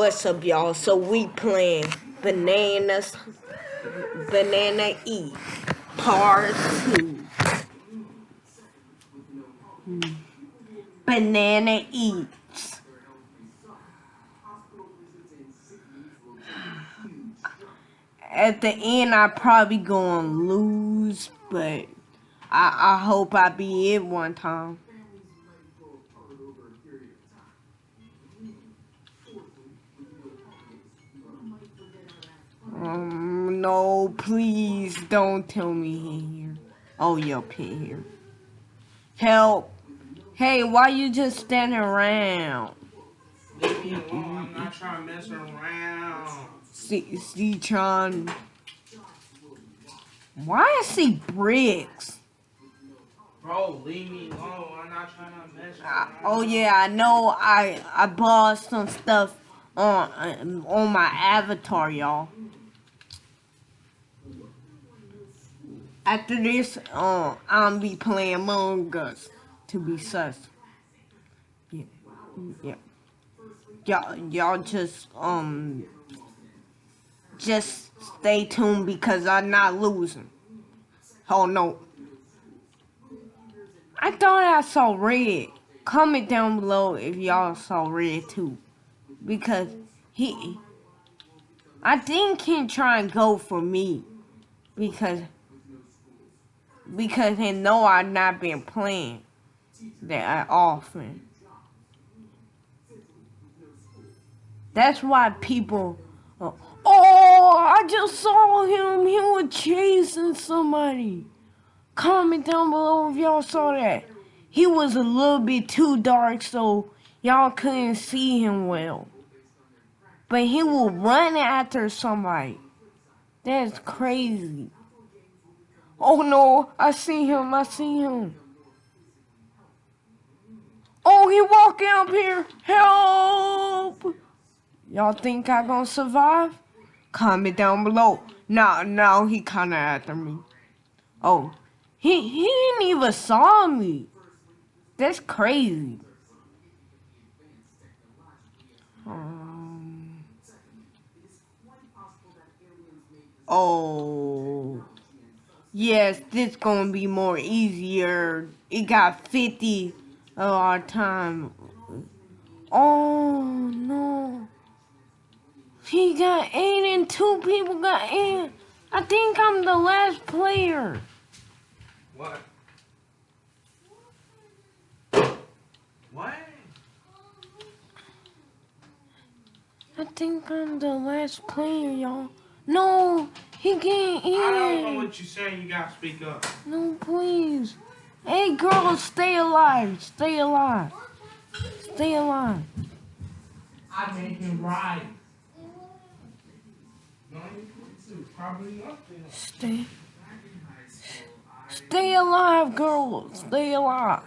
What's up, y'all? So we playing bananas, banana E, part two. Banana eats. At the end, I probably gonna lose, but I I hope I be it one time. No, please don't tell me he here. Oh, you're here. Help. Hey, why you just standing around? Leave me alone. I'm not trying to mess around. See, see, Tron. Why is he bricks? Bro, leave me alone. I'm not trying to mess around. oh yeah, I know. I I bought some stuff on on my avatar, y'all. After this, uh, I'm be playing Among Us to be sus. Yeah, yeah. Y'all, y'all just um, just stay tuned because I'm not losing. Oh no. I thought I saw red. Comment down below if y'all saw red too. Because he I think he try and go for me. Because because they know I've not been playing that often. That's why people Oh I just saw him. He was chasing somebody. Comment down below if y'all saw that. He was a little bit too dark, so y'all couldn't see him well. But he will run after somebody. That's crazy. Oh no, I see him, I see him. Oh, he walking up here. Help! Y'all think I gonna survive? Comment down below. No, no, he kinda after me. Oh, he he didn't even saw me. That's crazy. Um, oh. Yes, this gonna be more easier. It got 50 of our time. Oh no. He got eight and two people got eight. I think I'm the last player. What? What? I think I'm the last player, y'all. No, he can't I don't know what you're saying. You gotta speak up. No, please. Hey, girl, stay alive. Stay alive. Stay alive. I made him right. No, probably up there. Stay. Stay alive, girl. Stay alive.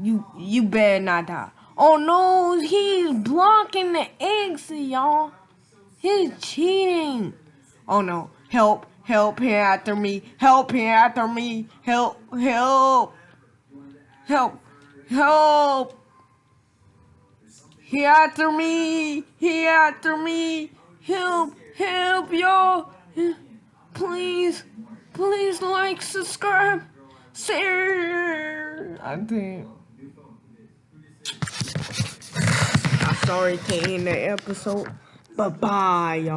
You you better not die. Oh no, he's blocking the exit, y'all. He's cheating. Oh no. Help, help him after me. Help him after me. Help, help. Help, help. He after me. He after me. Help, help, y'all. Please, please like, subscribe, share. I think. I'm sorry to end the episode. Bye bye, y'all.